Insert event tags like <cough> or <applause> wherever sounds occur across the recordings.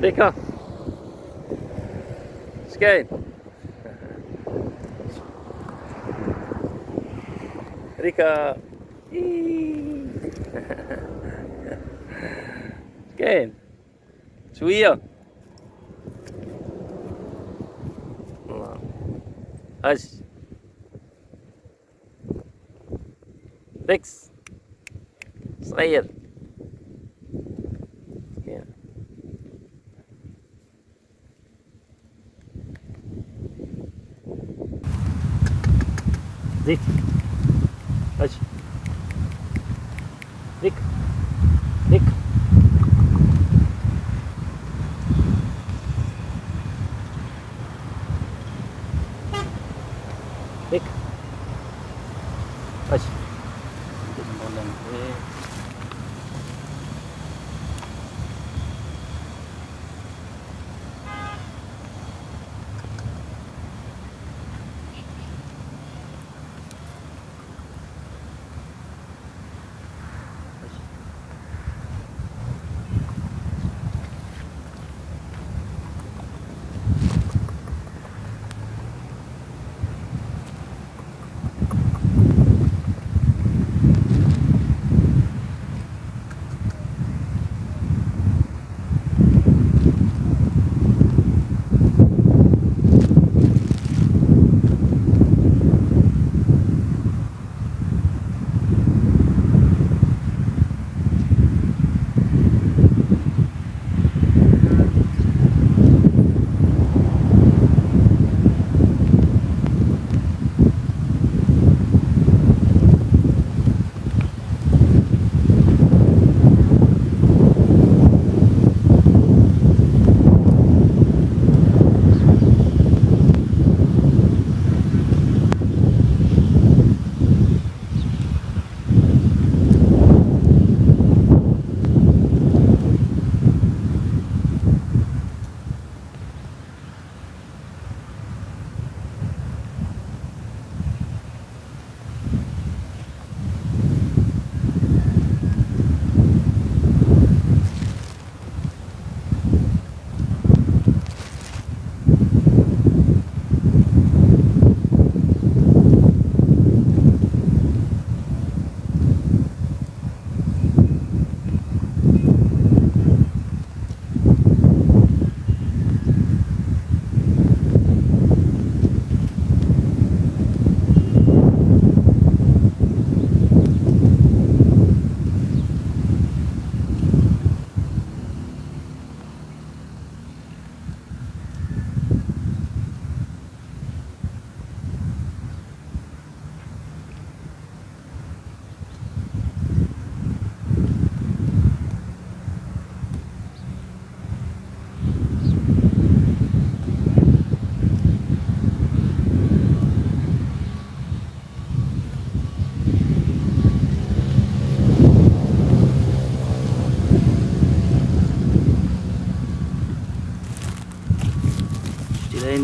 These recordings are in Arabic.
ريكا اش كاين ريكا كاين شوية الله اش ريكس Good.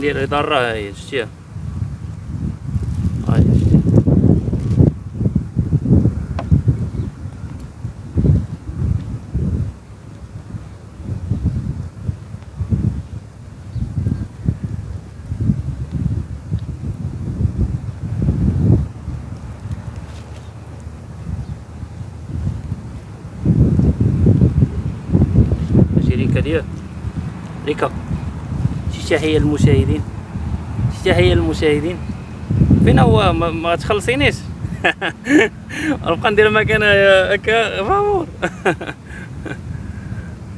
Bandierei da Rai, știe? Aia, știe? Rica تحية للمشاهدين تحية للمشاهدين فين هو؟ ما, تخلصينيش. <laughs> نبقى ندير مكان هكا. فامور <laughs>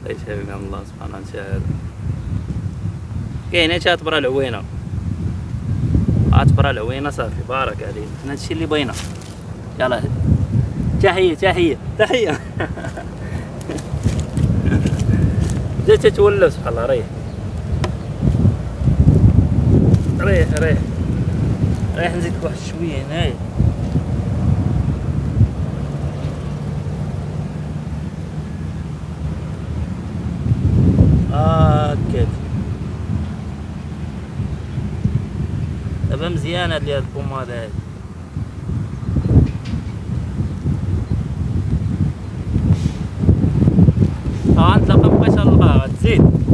يشافيك من الله سبحانه وتعالى. كاينة تاتبرا العوينة. اتبرا العوينة صافي. بارك عليك. هادشي اللي بغينا. يلا. تحية تحية تحية. <laughs> جات تتولى سبحان الله ريح. ريح ريح. ريح نزيدك واحد شوية هنايا هكاك. دابا مزيانة هاد البومادة هادي. غنتلاقى بقيت غنلقاها غتزيد.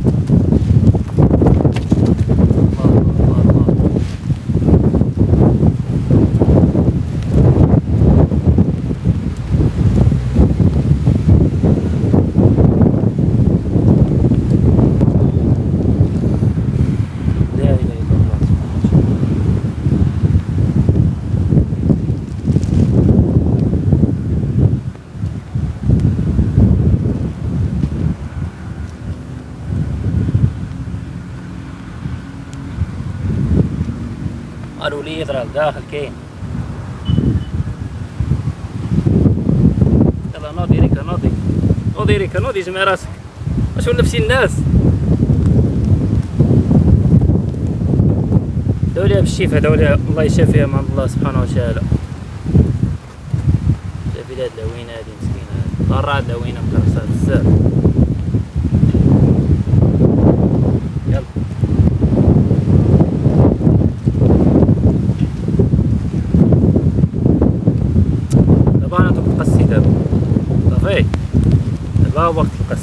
قالوا لي يضرب داخل كاين يلا نوضي ريكا نوضي نوضي ريكا نوضي جمع راسك. واش نفسي الناس. دوليها بالشفاء دوليها الله يشافيها من الله سبحانه وتعالى. شافي هاد لوينة هادي مسكينة. ضرات لوينة مكرسه بزاف يلا دابا أنا دوك القصي دابا صافي دابا وقت القص دابا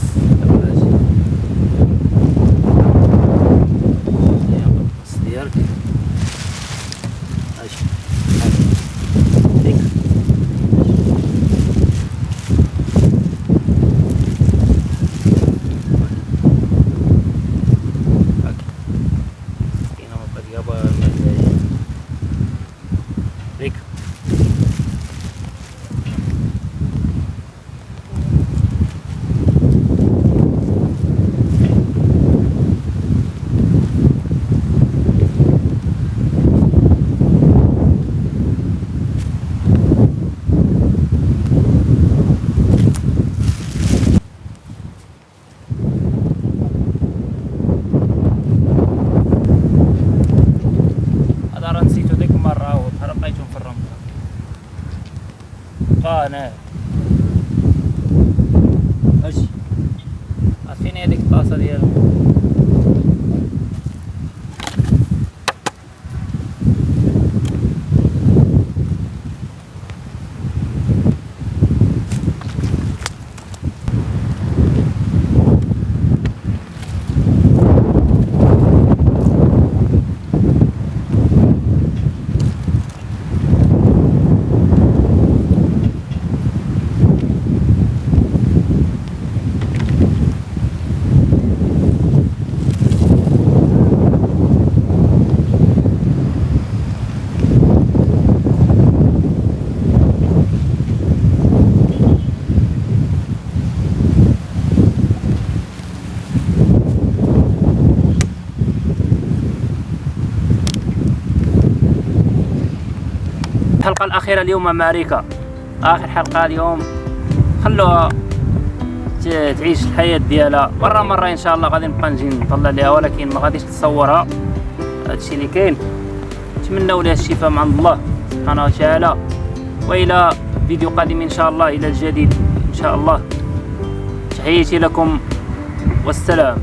pane. Aşk. Afineye'deki pasta diyelim. الحلقة الأخيرة اليوم مع ريكا آخر حلقة اليوم. خلوها تعيش الحياة ديالها مرة مرة إن شاء الله غادي نبقى نجي نطلع ليها ولكن ما غاديش تصورها هادشي اللي كاين. نتمنوا لها الشفاء من عند الله سبحانه وتعالى. وإلى فيديو قادم إن شاء الله إلى الجديد إن شاء الله. تحياتي لكم. والسلام.